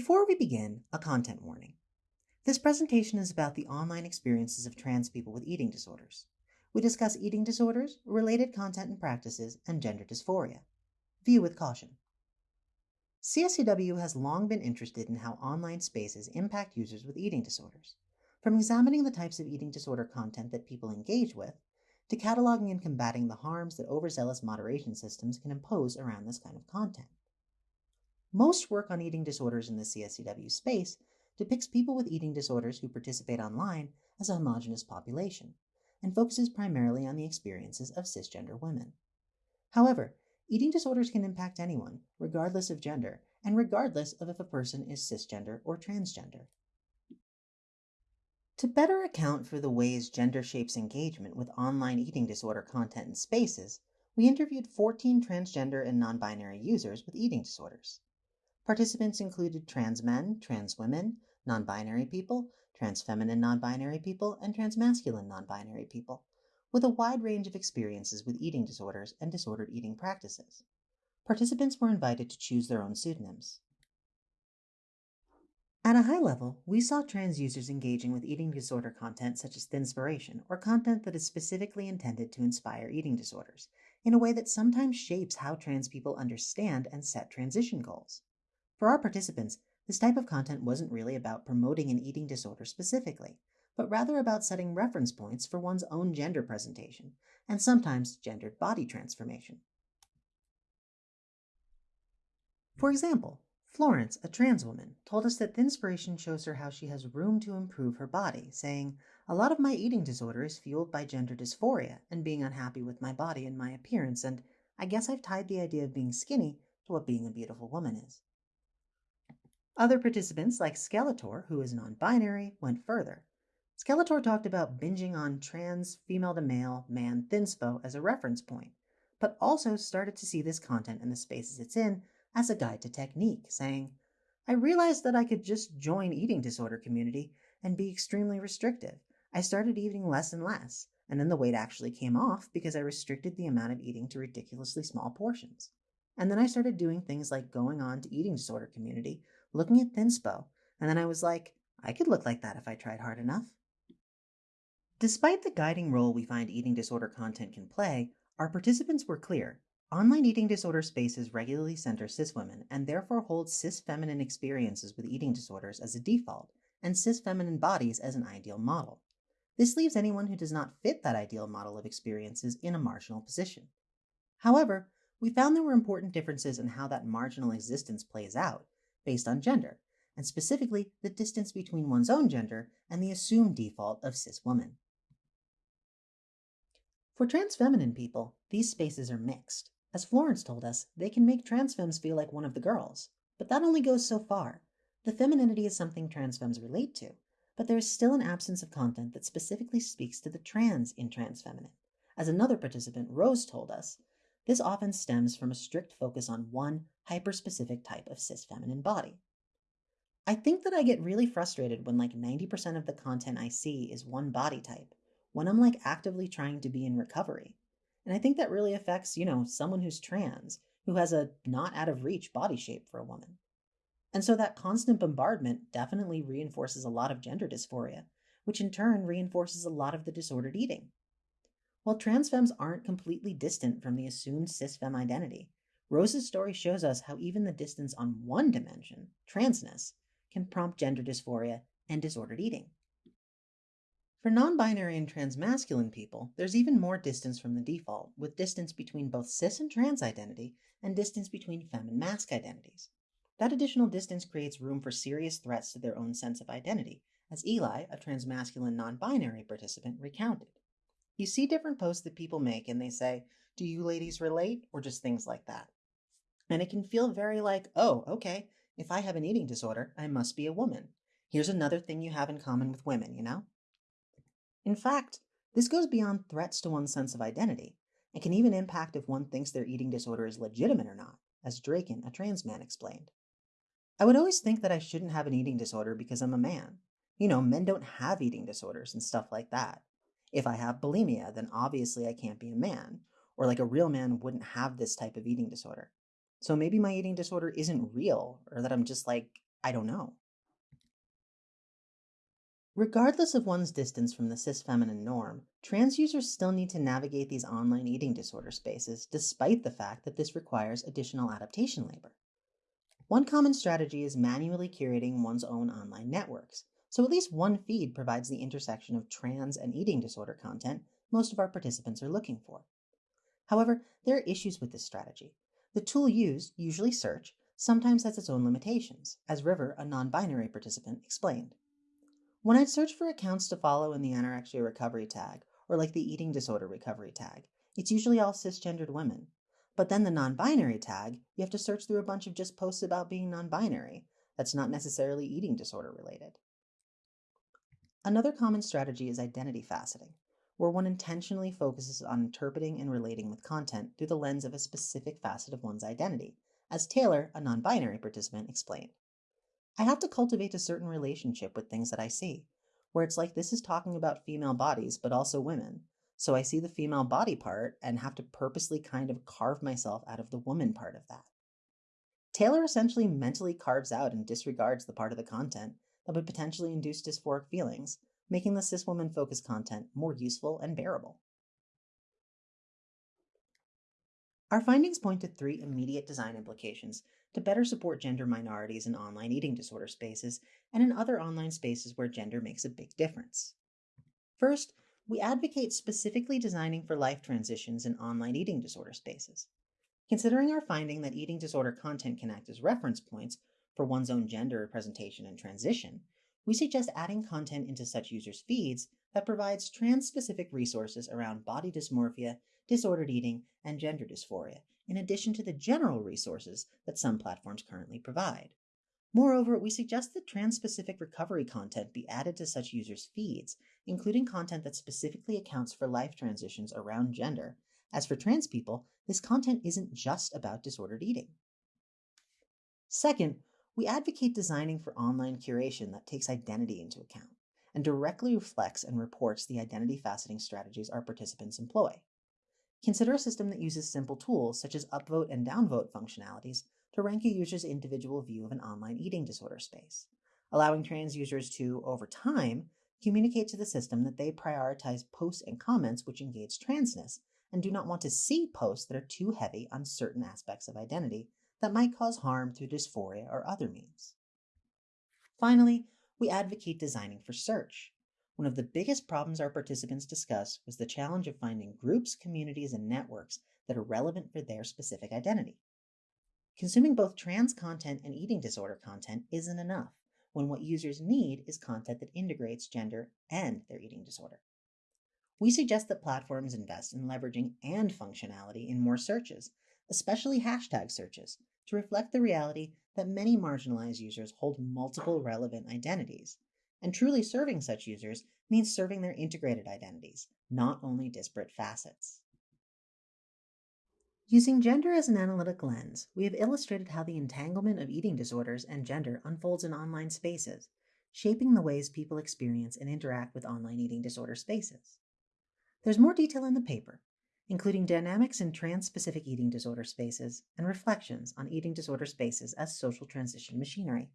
Before we begin, a content warning. This presentation is about the online experiences of trans people with eating disorders. We discuss eating disorders, related content and practices, and gender dysphoria. View with caution. CSCW has long been interested in how online spaces impact users with eating disorders, from examining the types of eating disorder content that people engage with, to cataloging and combating the harms that overzealous moderation systems can impose around this kind of content. Most work on eating disorders in the CSCW space depicts people with eating disorders who participate online as a homogenous population and focuses primarily on the experiences of cisgender women. However, eating disorders can impact anyone, regardless of gender, and regardless of if a person is cisgender or transgender. To better account for the ways gender shapes engagement with online eating disorder content and spaces, we interviewed 14 transgender and non binary users with eating disorders. Participants included trans men, trans women, non binary people, trans feminine non binary people, and trans masculine non binary people, with a wide range of experiences with eating disorders and disordered eating practices. Participants were invited to choose their own pseudonyms. At a high level, we saw trans users engaging with eating disorder content such as Thinspiration, or content that is specifically intended to inspire eating disorders, in a way that sometimes shapes how trans people understand and set transition goals. For our participants, this type of content wasn't really about promoting an eating disorder specifically, but rather about setting reference points for one's own gender presentation, and sometimes gendered body transformation. For example, Florence, a trans woman, told us that Thinspiration shows her how she has room to improve her body, saying, A lot of my eating disorder is fueled by gender dysphoria and being unhappy with my body and my appearance, and I guess I've tied the idea of being skinny to what being a beautiful woman is. Other participants, like Skeletor, who is non binary, went further. Skeletor talked about binging on trans female to male man thinspo as a reference point, but also started to see this content and the spaces it's in as a guide to technique, saying, I realized that I could just join eating disorder community and be extremely restrictive. I started eating less and less, and then the weight actually came off because I restricted the amount of eating to ridiculously small portions. And then I started doing things like going on to eating disorder community looking at Thinspo, and then I was like, I could look like that if I tried hard enough. Despite the guiding role we find eating disorder content can play, our participants were clear. Online eating disorder spaces regularly center cis women and therefore hold cis feminine experiences with eating disorders as a default and cis feminine bodies as an ideal model. This leaves anyone who does not fit that ideal model of experiences in a marginal position. However, we found there were important differences in how that marginal existence plays out, based on gender, and specifically the distance between one's own gender and the assumed default of cis woman. For trans feminine people, these spaces are mixed. As Florence told us, they can make trans femmes feel like one of the girls, but that only goes so far. The femininity is something trans femmes relate to, but there is still an absence of content that specifically speaks to the trans in trans feminine. As another participant, Rose, told us, this often stems from a strict focus on one hyperspecific type of cis feminine body. I think that I get really frustrated when like 90% of the content I see is one body type, when I'm like actively trying to be in recovery. And I think that really affects, you know, someone who's trans, who has a not out of reach body shape for a woman. And so that constant bombardment definitely reinforces a lot of gender dysphoria, which in turn reinforces a lot of the disordered eating. While trans femmes aren't completely distant from the assumed cis femme identity, Rose's story shows us how even the distance on one dimension, transness, can prompt gender dysphoria and disordered eating. For non binary and transmasculine people, there's even more distance from the default, with distance between both cis and trans identity and distance between femme and masc identities. That additional distance creates room for serious threats to their own sense of identity, as Eli, a transmasculine non binary participant, recounted. You see different posts that people make and they say, Do you ladies relate? or just things like that. And it can feel very like, Oh, okay, if I have an eating disorder, I must be a woman. Here's another thing you have in common with women, you know? In fact, this goes beyond threats to one's sense of identity. It can even impact if one thinks their eating disorder is legitimate or not, as Draken, a trans man, explained. I would always think that I shouldn't have an eating disorder because I'm a man. You know, men don't have eating disorders and stuff like that. If I have bulimia, then obviously I can't be a man, or like a real man wouldn't have this type of eating disorder. So maybe my eating disorder isn't real, or that I'm just like I don't know. Regardless of one's distance from the cis feminine norm, trans users still need to navigate these online eating disorder spaces, despite the fact that this requires additional adaptation labor. One common strategy is manually curating one's own online networks, so at least one feed provides the intersection of trans and eating disorder content most of our participants are looking for. However, there are issues with this strategy. The tool used, usually search, sometimes has its own limitations, as River, a non binary participant, explained. When I'd search for accounts to follow in the anorexia recovery tag, or like the eating disorder recovery tag, it's usually all cisgendered women. But then the non binary tag, you have to search through a bunch of just posts about being non binary. That's not necessarily eating disorder related. Another common strategy is identity faceting, where one intentionally focuses on interpreting and relating with content through the lens of a specific facet of one's identity, as Taylor, a non binary participant, explained. I have to cultivate a certain relationship with things that I see, where it's like this is talking about female bodies, but also women. So I see the female body part and have to purposely kind of carve myself out of the woman part of that. Taylor essentially mentally carves out and disregards the part of the content that would potentially induce dysphoric feelings, making the cis woman focused content more useful and bearable. Our findings point to three immediate design implications to better support gender minorities in online eating disorder spaces and in other online spaces where gender makes a big difference. First, we advocate specifically designing for life transitions in online eating disorder spaces. Considering our finding that eating disorder content can act as reference points for one's own gender representation and transition, we suggest adding content into such users' feeds that provides trans specific resources around body dysmorphia, disordered eating, and gender dysphoria in addition to the general resources that some platforms currently provide. Moreover, we suggest that trans specific recovery content be added to such users' feeds, including content that specifically accounts for life transitions around gender. As for trans people, this content isn't just about disordered eating. Second, we advocate designing for online curation that takes identity into account and directly reflects and reports the identity faceting strategies our participants employ. Consider a system that uses simple tools such as upvote and downvote functionalities to rank a user's individual view of an online eating disorder space, allowing trans users to, over time, communicate to the system that they prioritize posts and comments which engage transness and do not want to see posts that are too heavy on certain aspects of identity that might cause harm through dysphoria or other means. Finally, we advocate designing for search, one of the biggest problems our participants discussed was the challenge of finding groups, communities, and networks that are relevant for their specific identity. Consuming both trans content and eating disorder content isn't enough when what users need is content that integrates gender and their eating disorder. We suggest that platforms invest in leveraging and functionality in more searches, especially hashtag searches, to reflect the reality that many marginalized users hold multiple relevant identities and truly serving such users means serving their integrated identities, not only disparate facets. Using gender as an analytic lens, we have illustrated how the entanglement of eating disorders and gender unfolds in online spaces, shaping the ways people experience and interact with online eating disorder spaces. There's more detail in the paper, including dynamics in trans-specific eating disorder spaces and reflections on eating disorder spaces as social transition machinery.